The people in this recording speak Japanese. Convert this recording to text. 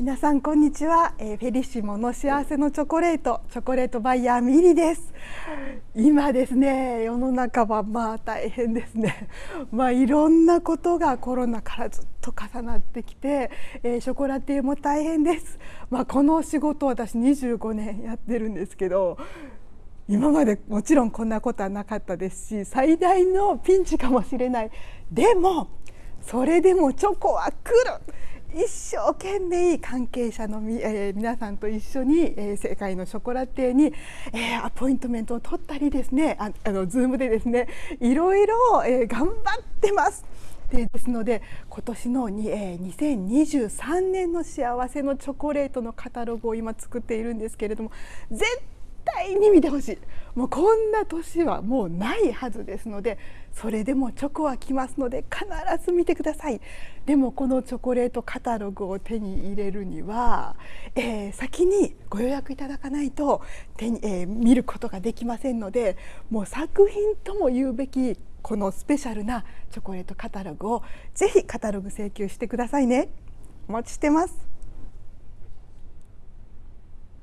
皆さんこんにちは、えー、フェリシモの幸せのチョコレートチョコレートバイヤーミリです。今ですね世の中はまあ大変ですね。まあいろんなことがコロナからずっと重なってきて、えー、ショコラティエも大変です。まあこの仕事私25年やってるんですけど今までもちろんこんなことはなかったですし最大のピンチかもしれない。でもそれでもチョコは来る。一生懸命関係者のみ、えー、皆さんと一緒に、えー、世界のショコラティエに、えー、アポイントメントを取ったりですねああのズームでですねいろいろ、えー、頑張ってます。でですので今年のに、えー、2023年の幸せのチョコレートのカタログを今作っているんですけれども絶対対に見てほしい。もうこんな年はもうないはずですのでそれでもチョコは来ますので必ず見てください。でもこのチョコレートカタログを手に入れるには、えー、先にご予約いただかないと手に、えー、見ることができませんのでもう作品とも言うべきこのスペシャルなチョコレートカタログをぜひカタログ請求してくださいね。お待ちしてます。